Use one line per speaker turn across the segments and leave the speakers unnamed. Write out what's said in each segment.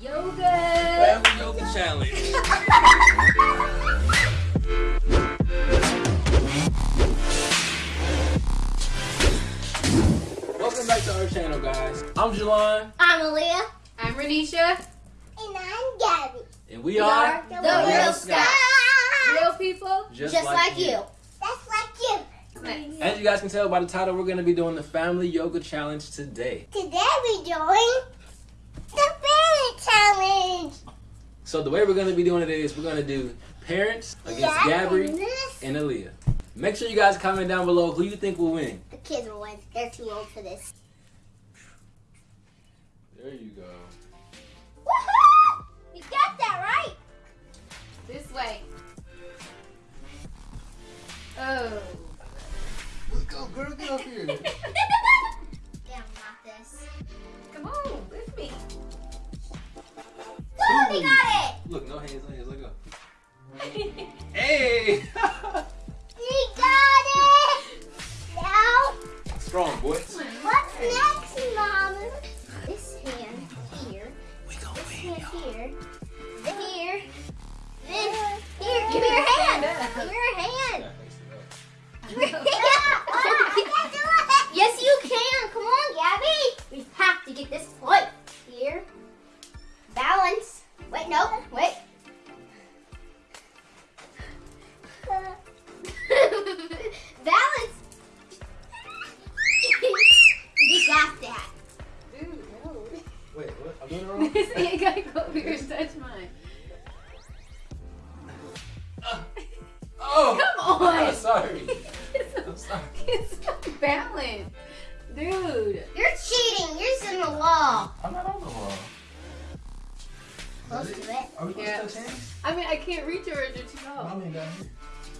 Yoga.
Family Yoga Challenge. Welcome back to our channel, guys. I'm Jelon,
I'm Aaliyah.
I'm Renisha.
And I'm Gabby.
and we,
We
are,
are the Real Scotts. Real people.
just,
Just, like, you.
you.
That's like you.
Nice.
As you guys can tell by the title, we're going to be doing the Family Yoga Challenge today.
Today we're doing the parent challenge.
So the way we're going to be doing it is we're going to do parents against
Yeah,
Gabby
and
Aaliyah. Make sure you guys comment down below who you think will win.
The kids will win. They're too old for this.
There you go.
Woohoo! You got that right.
This way. Oh.
Let's go, girl. Get up here.
next, Mama? This hand here.
We gonna
This hand
y'all.
here. Then here. Then here. Give me your hand. Give me your hand. yes, you can. Come on, Gabby. We have to get this point.
Sorry.
it's unbalanced. Dude.
You're cheating. You're in the wall.
I'm not on the wall.
Close to it.
Are we supposed
Yeah.
to touch hands?
I mean, I can't reach yours. You're too tall.
Mommy down here.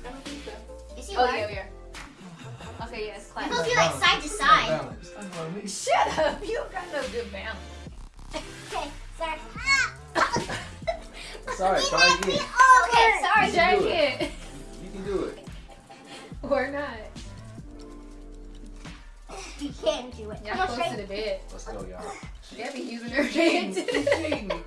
I don't think so.
Yes, you
Oh,
are.
yeah, we are. Okay, yes,
You're
clap.
supposed to be like side to side.
Balance. Talk about me.
Shut up. You don't got no good balance.
Okay, sorry.
Sorry, try again.
Okay, sorry.
You
Try again.
You can do it.
Or not.
You can do it.
Yeah,
Come
close to the bed.
Let's go, y'all.
Gabby using her
Cheating.
hands.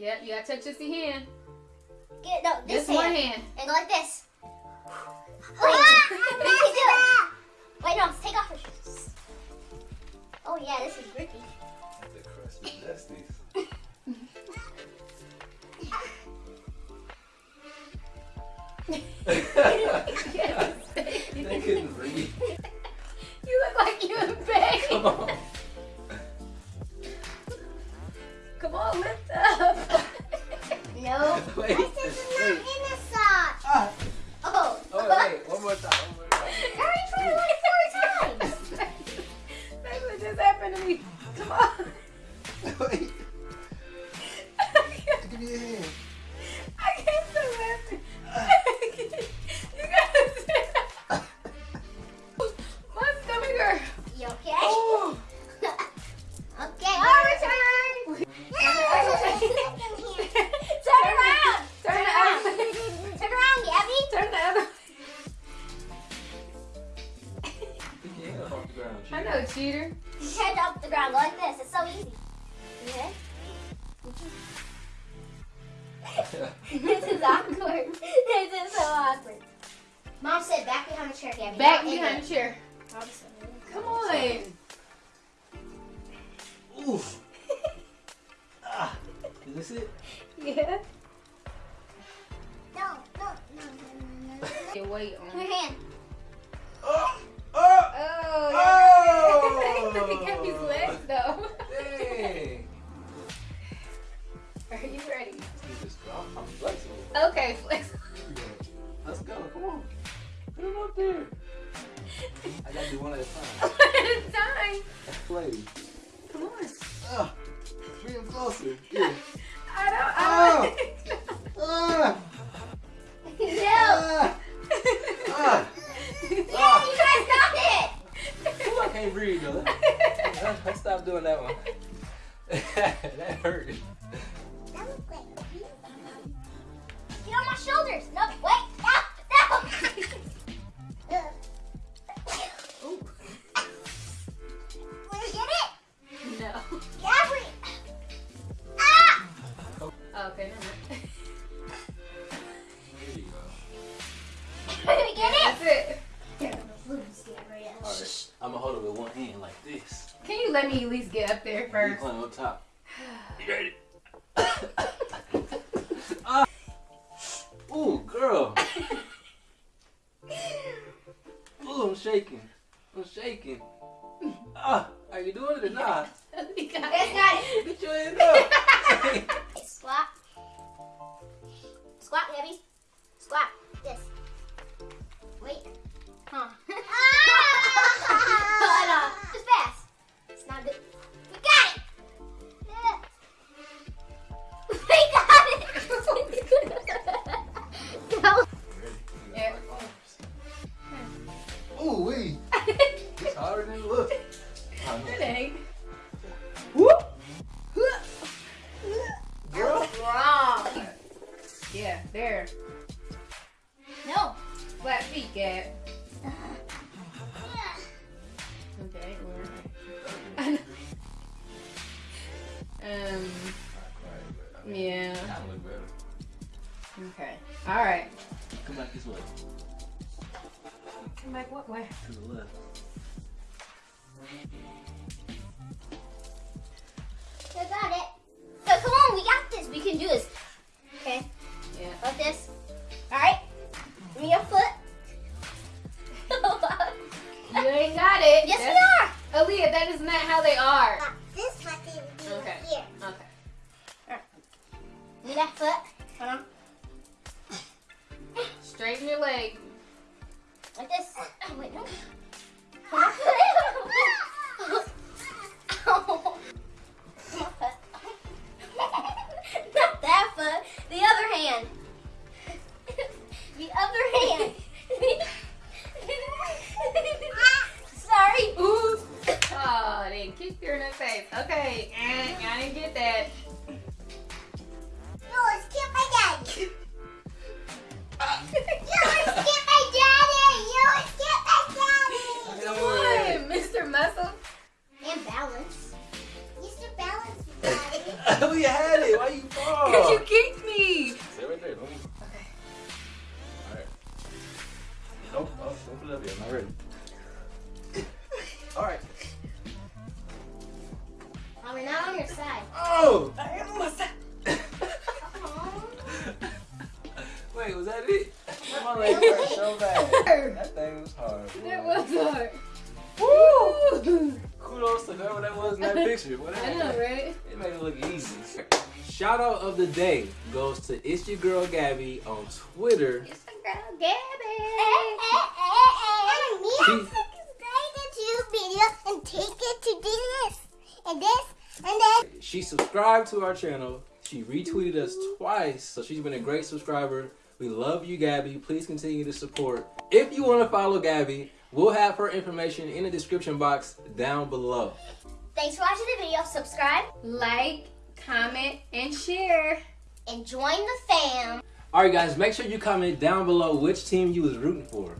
This.
Yeah, you gotta touch just the hand.
Get no this
Just one
hand.
hand.
And go like this. Wait, you do it. Wait, no, take off your shoes. Oh yeah, this is grippy.
The crust is nasty.
Yes.
They couldn't breathe. Wait.
This is not
Wait.
in the sock.
Ah.
Oh.
Oh, wait. One more time. One more
the
ground.
I know, cheater.
You head up the ground like this. It's so easy. Okay? this is awkward. This is so awkward. Mom said back behind the chair, Gabby.
Back behind the chair. Come on. Let me at least get up there
You
first?
climb up top. You ready? ah. Ooh, girl. Ooh, I'm shaking. I'm shaking. Ah, are you doing it or not?
We got
Guys.
Get your hand up.
Squat. Squat, Gabby. Squat. This. Wait. Huh. Yeah,
there.
No.
Flat feet, Gab. Okay, well. um, yeah.
That look better.
Okay. All right.
Come back this way.
Come back what way?
To the left.
I got it. So come on, we got this. We can do this.
Ain't got it.
yes,
That's-
we are.
Aaliyah, that is not how they are.
This what they would do
Okay.
here.
Okay.
Me that foot. Hold on.
Straighten your leg.
Like this. Oh, wait, no.
Oh, they her in the face. Okay. Eh, I didn't get that.
No, let's get my daddy. You let's get my daddy. You let's get my daddy.
Come on, Mr. Muscle.
And balance. Mr. Balance, daddy.
we had it. Why you fall? Wait, was that it? My leg hurt so bad. That thing was hard. boy.
That was hard.
Woo! Kudos to whoever that was in that picture. Whatever.
I know, right?
It made it look easy. Shout out of the day goes to It's Your Girl Gabby on Twitter.
It's the girl Gabby.
And me, I'm subscribe to video and take it to this and this and then.
She subscribed to our channel. She retweeted us twice, so she's been a great subscriber. We love you, Gabby. Please continue to support. If you want to follow Gabby, we'll have her information in the description box down below.
Thanks for watching the video. Subscribe
Like, comment, and share.
and join the fam.
All right, guys, make sure you comment down below which team you was rooting for.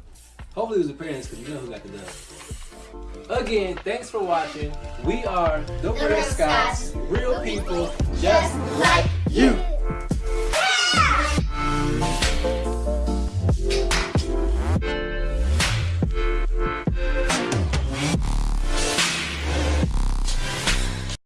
Hopefully it was the parents, because you know who got the dub. Again, thanks for watching. We are the
The
Real
Scotts,
real
people
just like you.